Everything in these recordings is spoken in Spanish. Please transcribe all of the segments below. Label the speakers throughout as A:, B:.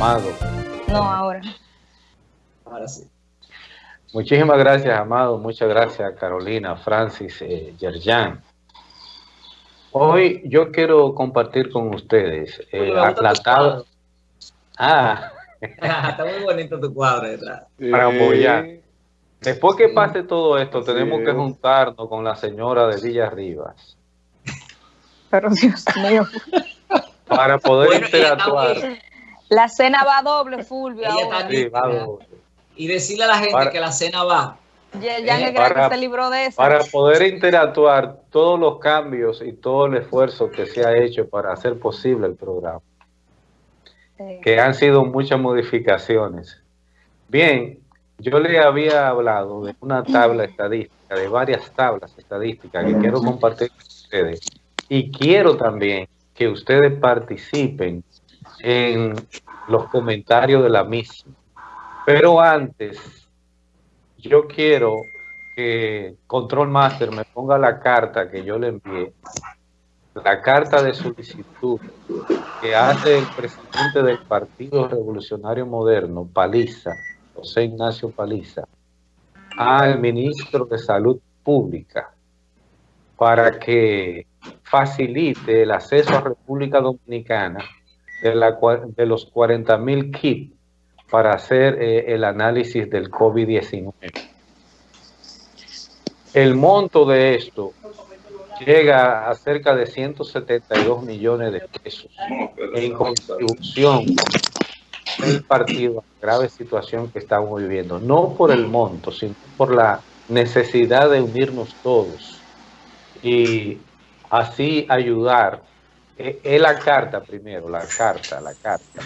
A: Amado.
B: No, ahora.
C: Ahora sí.
A: Muchísimas gracias, Amado. Muchas gracias, Carolina, Francis, eh, Yerjan. Hoy yo quiero compartir con ustedes eh, aclatado. Ah.
C: Está muy bonito tu cuadro detrás.
A: Para apoyar. Después que pase todo esto, tenemos que juntarnos con la señora de Villa Rivas.
B: Pero Dios mío.
A: Para poder interactuar.
B: La cena va doble, Fulvio.
C: Sí, va doble. Y decirle a la gente que la cena va.
B: Ya, ya eh, para, que se libró de eso.
A: Para poder interactuar todos los cambios y todo el esfuerzo que se ha hecho para hacer posible el programa. Que han sido muchas modificaciones. Bien, yo le había hablado de una tabla estadística, de varias tablas estadísticas que quiero compartir con ustedes. Y quiero también que ustedes participen en los comentarios de la misma. Pero antes, yo quiero que Control Master me ponga la carta que yo le envié, la carta de solicitud que hace el presidente del Partido Revolucionario Moderno, Paliza, José Ignacio Paliza, al ministro de Salud Pública para que facilite el acceso a República Dominicana de, la, de los 40 mil kits para hacer eh, el análisis del COVID-19. El monto de esto llega a cerca de 172 millones de pesos en contribución del partido a la grave situación que estamos viviendo. No por el monto, sino por la necesidad de unirnos todos y así ayudar. Es la carta primero, la carta, la carta.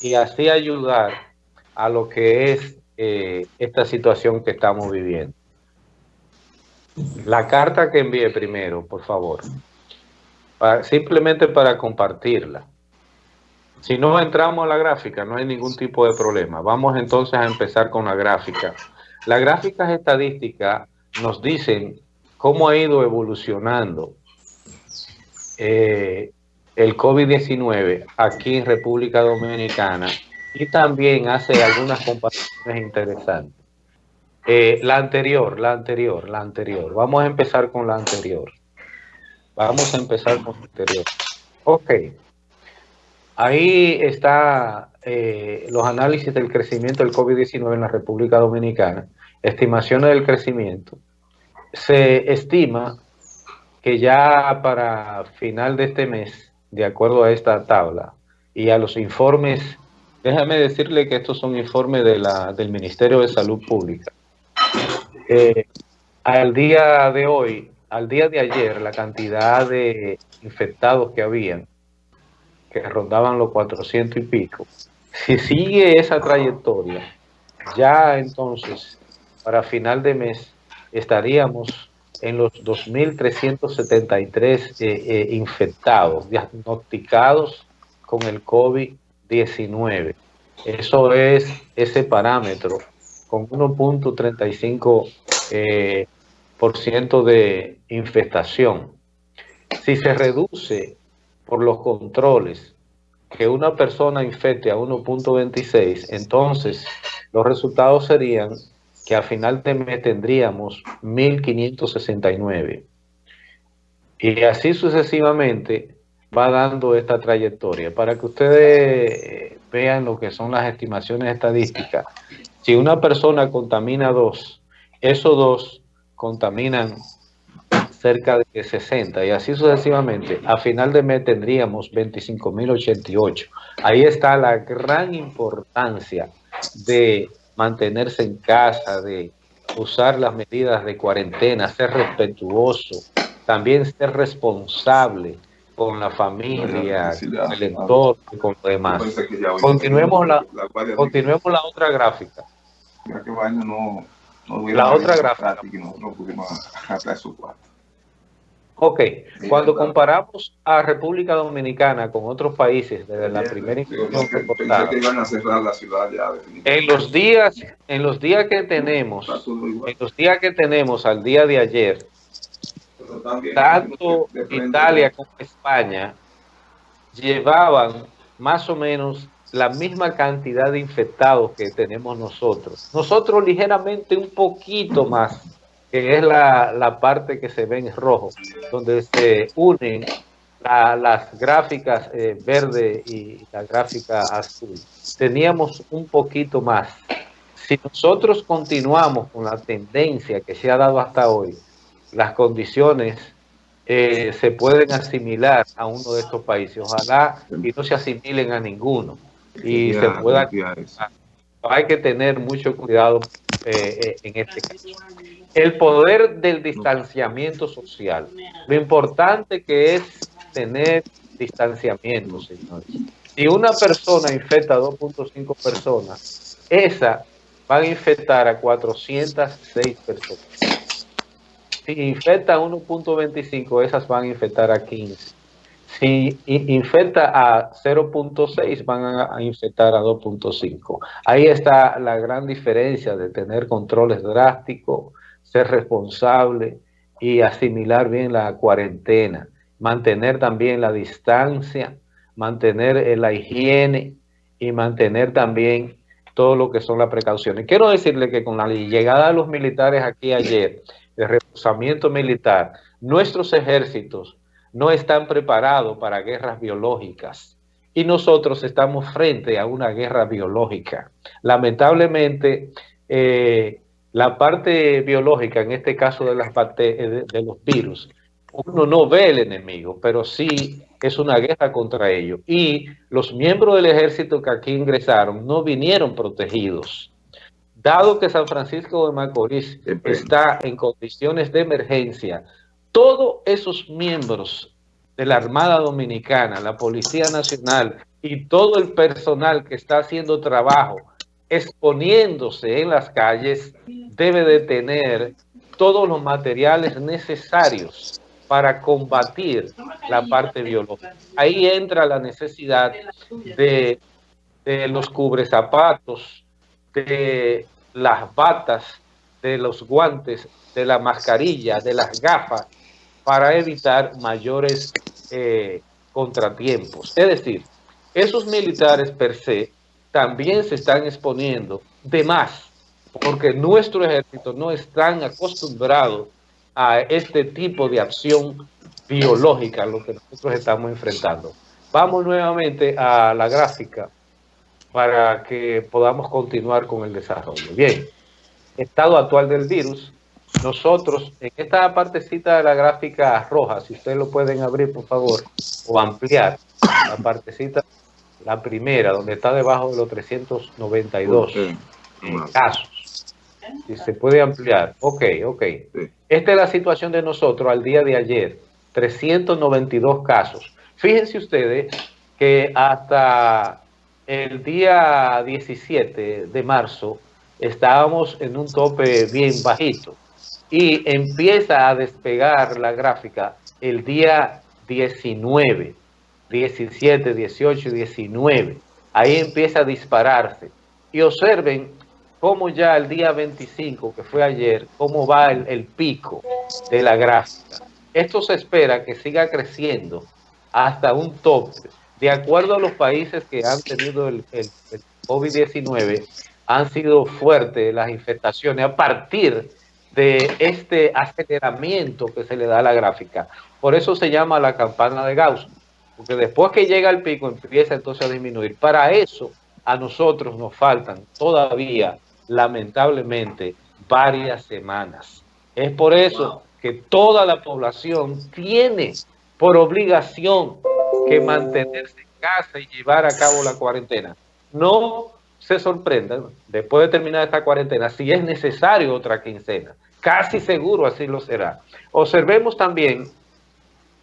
A: Y así ayudar a lo que es eh, esta situación que estamos viviendo. La carta que envié primero, por favor, simplemente para compartirla. Si no entramos a la gráfica, no hay ningún tipo de problema. Vamos entonces a empezar con la gráfica. Las gráficas estadísticas nos dicen cómo ha ido evolucionando eh, el COVID-19 aquí en República Dominicana y también hace algunas comparaciones interesantes. Eh, la anterior, la anterior, la anterior. Vamos a empezar con la anterior. Vamos a empezar con la anterior. Ok. Ahí está eh, los análisis del crecimiento del COVID-19 en la República Dominicana. Estimaciones del crecimiento. Se estima que ya para final de este mes, de acuerdo a esta tabla y a los informes Déjame decirle que estos son informes de del Ministerio de Salud Pública. Eh, al día de hoy, al día de ayer, la cantidad de infectados que habían, que rondaban los 400 y pico, si sigue esa trayectoria, ya entonces, para final de mes, estaríamos en los 2.373 eh, eh, infectados, diagnosticados con el COVID 19. Eso es ese parámetro con 1.35% eh, de infestación. Si se reduce por los controles que una persona infecte a 1.26, entonces los resultados serían que a final de mes tendríamos 1.569. Y así sucesivamente va dando esta trayectoria. Para que ustedes eh, vean lo que son las estimaciones estadísticas, si una persona contamina dos, esos dos contaminan cerca de 60 y así sucesivamente, a final de mes tendríamos 25.088. Ahí está la gran importancia de mantenerse en casa, de usar las medidas de cuarentena, ser respetuoso, también ser responsable, con la familia, con el entorno y con lo demás. Continuemos la, continuemos la otra gráfica. la otra gráfica. Ok, cuando comparamos a República Dominicana con otros países desde la primera reportada, en los días, en los días que tenemos, en los días que tenemos al día de ayer, tanto Italia como España llevaban más o menos la misma cantidad de infectados que tenemos nosotros. Nosotros ligeramente un poquito más, que es la, parte que se ve en rojo, donde se unen las gráficas eh, verde y la gráfica azul. Teníamos un poquito más. Si nosotros continuamos con la tendencia que se ha dado hasta hoy, las condiciones eh, se pueden asimilar a uno de estos países. Ojalá y no se asimilen a ninguno. Y se pueda... Hay que tener mucho cuidado eh, eh, en este caso. El poder del distanciamiento social. Lo importante que es tener distanciamiento, señores. Si una persona infecta a 2.5 personas, esa va a infectar a 406 personas si infecta a 1.25, esas van a infectar a 15. Si infecta a 0.6, van a infectar a 2.5. Ahí está la gran diferencia de tener controles drásticos, ser responsable y asimilar bien la cuarentena, mantener también la distancia, mantener eh, la higiene y mantener también todo lo que son las precauciones. Quiero decirle que con la llegada de los militares aquí ayer, de reforzamiento militar, nuestros ejércitos no están preparados para guerras biológicas y nosotros estamos frente a una guerra biológica. Lamentablemente, eh, la parte biológica, en este caso de, las de, de los virus, uno no ve el enemigo, pero sí es una guerra contra ellos. Y los miembros del ejército que aquí ingresaron no vinieron protegidos dado que San Francisco de Macorís está en condiciones de emergencia, todos esos miembros de la Armada Dominicana, la Policía Nacional y todo el personal que está haciendo trabajo, exponiéndose en las calles, debe de tener todos los materiales necesarios para combatir la parte biológica. Ahí entra la necesidad de, de los cubrezapatos, de las batas, de los guantes, de la mascarilla, de las gafas, para evitar mayores eh, contratiempos. Es decir, esos militares per se también se están exponiendo de más, porque nuestro ejército no están acostumbrado a este tipo de acción biológica, lo que nosotros estamos enfrentando. Vamos nuevamente a la gráfica para que podamos continuar con el desarrollo. Bien, estado actual del virus. Nosotros, en esta partecita de la gráfica roja, si ustedes lo pueden abrir, por favor, o ampliar, la partecita, la primera, donde está debajo de los 392 casos. Si se puede ampliar. Ok, ok. Esta es la situación de nosotros al día de ayer. 392 casos. Fíjense ustedes que hasta el día 17 de marzo estábamos en un tope bien bajito y empieza a despegar la gráfica el día 19, 17, 18, 19. Ahí empieza a dispararse. Y observen cómo ya el día 25, que fue ayer, cómo va el, el pico de la gráfica. Esto se espera que siga creciendo hasta un tope de acuerdo a los países que han tenido el, COVID-19, han sido fuertes las infestaciones a partir de este aceleramiento que se le da a la gráfica. Por eso se llama la campana de Gauss, porque después que llega el pico empieza entonces a disminuir. Para eso a nosotros nos faltan todavía, lamentablemente, varias semanas. Es por eso que toda la población tiene por obligación que mantenerse en casa y llevar a cabo la cuarentena. No se sorprendan, después de terminar esta cuarentena, si es necesario otra quincena. Casi seguro así lo será. Observemos también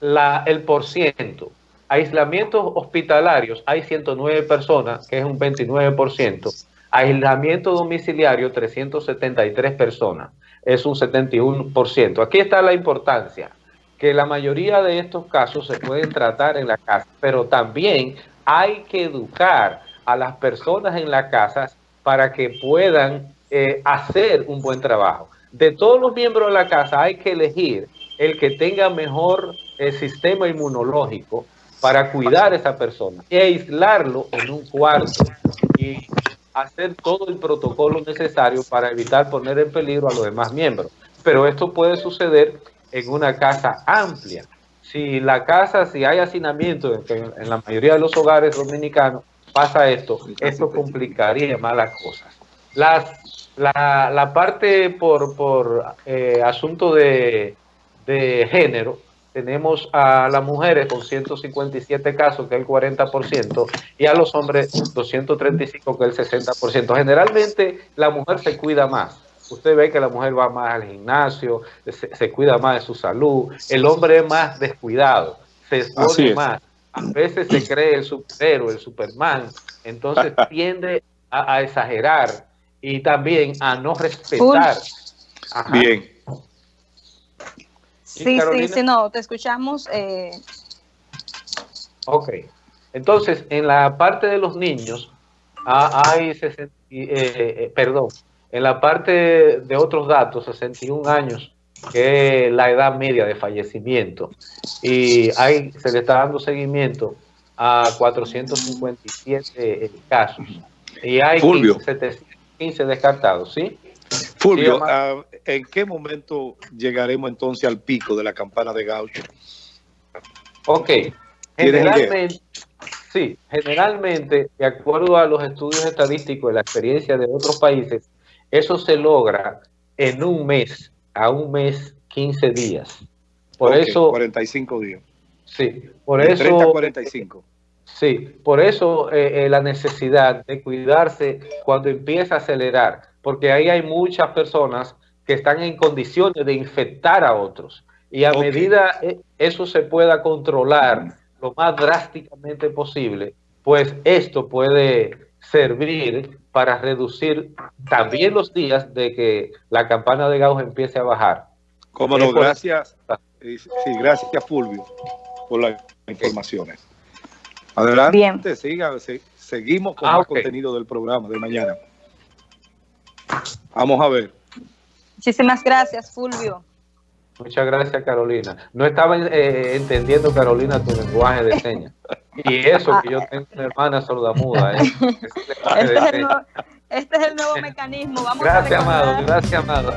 A: el porciento. Aislamientos hospitalarios, hay 109 personas, que es un 29%. Aislamiento domiciliario, 373 personas, es un 71%. Aquí está la importancia que la mayoría de estos casos se pueden tratar en la casa, pero también hay que educar a las personas en la casa para que puedan eh, hacer un buen trabajo. De todos los miembros de la casa hay que elegir el que tenga mejor eh, sistema inmunológico para cuidar a esa persona y aislarlo en un cuarto y hacer todo el protocolo necesario para evitar poner en peligro a los demás miembros. Pero esto puede suceder en una casa amplia. Si la casa, si hay hacinamiento, en, en la mayoría de los hogares dominicanos pasa esto, esto complicaría más las cosas. Las, la, la parte por, por eh, asunto de, de género, tenemos a las mujeres con 157 casos, que es el 40%, y a los hombres 235, que es el 60%. Generalmente la mujer se cuida más. Usted ve que la mujer va más al gimnasio, se, cuida más de su salud. El hombre es más descuidado, se expone más. A veces se cree el superhéroe, el Superman, entonces tiende a, exagerar y también a no respetar.
D: Bien.
B: Sí, sí, sí, no, te escuchamos. Eh...
A: Ok. Entonces, en la parte de los niños, hay, eh, eh, perdón, en la parte de otros datos, 61 años, que es la edad media de fallecimiento, y hay, se le está dando seguimiento a 457 casos, y hay 15 descartados, ¿sí?
D: Fulvio, ah, ¿en qué momento llegaremos entonces al pico de la campana de Gaucho?
A: Ok, generalmente, sí, generalmente, de acuerdo a los estudios estadísticos de la experiencia de otros países, eso se logra en un mes, a un mes, 15 días. Por eso...
D: 45 días.
A: Sí, por eso... 30
D: 45.
A: Sí, por eso eh, eh, la necesidad de cuidarse cuando empieza a acelerar, porque ahí hay muchas personas que están en condiciones de infectar a otros. Y a medida eh, eso se pueda controlar lo más drásticamente posible, pues esto puede servir para reducir también los días de que la campana de Gauss empiece a bajar.
D: Como no, gracias. Sí, gracias Fulvio por las informaciones. Adelante, siga, seguimos con el ah, contenido del programa de mañana. Vamos a ver.
B: Muchísimas gracias, Fulvio.
A: Muchas gracias, Carolina. No estaba eh, entendiendo, Carolina, tu lenguaje de señas. Y eso que yo tengo una hermana sordamuda. ¿eh?
B: Este, es el nuevo, este, es el nuevo, mecanismo. Vamos
A: gracias, Amado. Gracias, Amado.